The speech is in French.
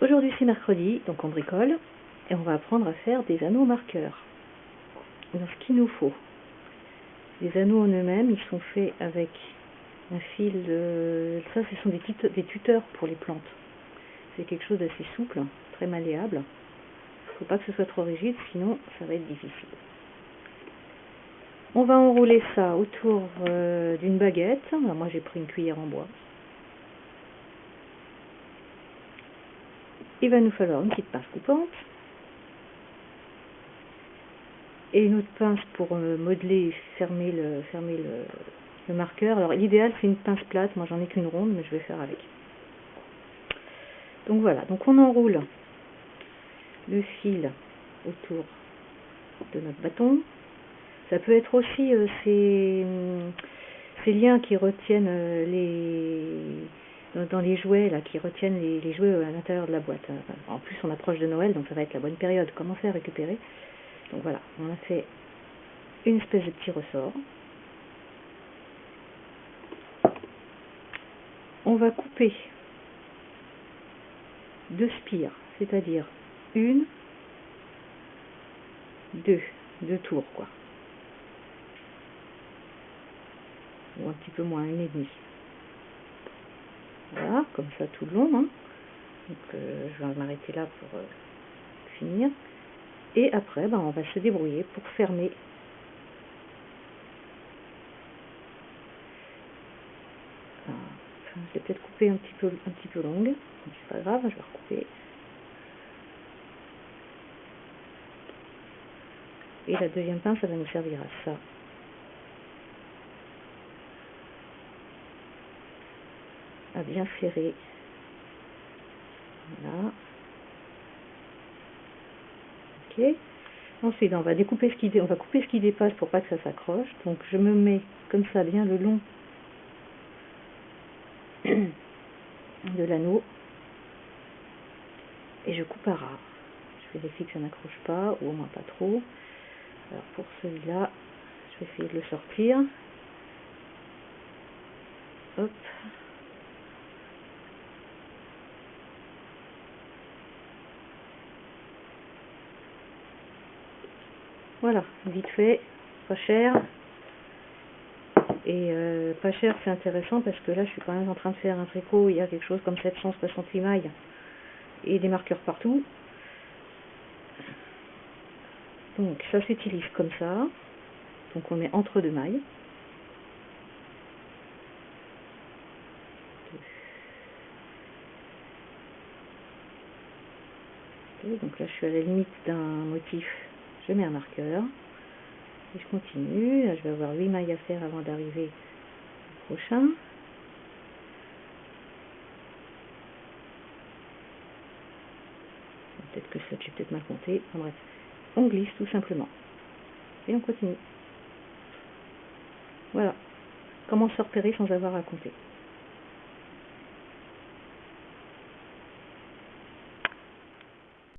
Aujourd'hui c'est mercredi, donc on bricole, et on va apprendre à faire des anneaux marqueurs. Alors ce qu'il nous faut, les anneaux en eux-mêmes, ils sont faits avec un fil, de... ça ce sont des, tuteurs pour les plantes. C'est quelque chose d'assez souple, très malléable. Il ne faut pas que ce soit trop rigide, sinon ça va être difficile. On va enrouler ça autour euh, d'une baguette. moi j'ai pris une cuillère en bois. Il va nous falloir une petite pince coupante et une autre pince pour euh, modeler et fermer le, fermer le, marqueur. Alors l'idéal c'est une pince plate, moi j'en ai qu'une ronde mais je vais faire avec. Donc voilà, donc on enroule le fil autour de notre bâton. Ça peut être aussi euh, ces, liens qui retiennent euh, les dans les jouets là qui retiennent les, jouets à l'intérieur de la boîte. En plus, on approche de Noël, donc ça va être la bonne période. Commencer à récupérer? Donc voilà, on a fait une espèce de petit ressort. On va couper deux spires, c'est-à-dire une, deux, deux tours quoi. Ou un petit peu moins, une et demie. Voilà, comme ça tout le long. Hein. Donc euh, je vais m'arrêter là pour euh, finir. Et après, ben, on va se débrouiller pour fermer. je vais peut-être couper un petit peu un petit peu longue. C'est pas grave, je vais recouper. Et la deuxième pince, ça va nous servir à ça. Bien ferré. Voilà. Ok. Ensuite, on va découper ce qui on va couper ce qui dépasse pour pas que ça s'accroche. Donc je me mets comme ça bien le long de l'anneau et je coupe à ras. Je vérifie que ça n'accroche pas ou au moins pas trop. Alors pour celui-là, je vais essayer de le sortir. Voilà, vite fait, pas cher. Et euh, pas cher, c'est intéressant parce que là, je suis quand même en train de faire un tricot. Il y a quelque chose comme 768 mailles et des marqueurs partout. Donc, ça s'utilise comme ça. Donc, on met entre deux mailles. Donc là, je suis à la limite d'un motif je mets un marqueur et je continue. je vais avoir 8 mailles à faire avant d'arriver au prochain. Peut-être que ça, j'ai peut-être mal compté. En bref, on glisse tout simplement. Et on continue. Voilà. Comment se repérer sans avoir à compter?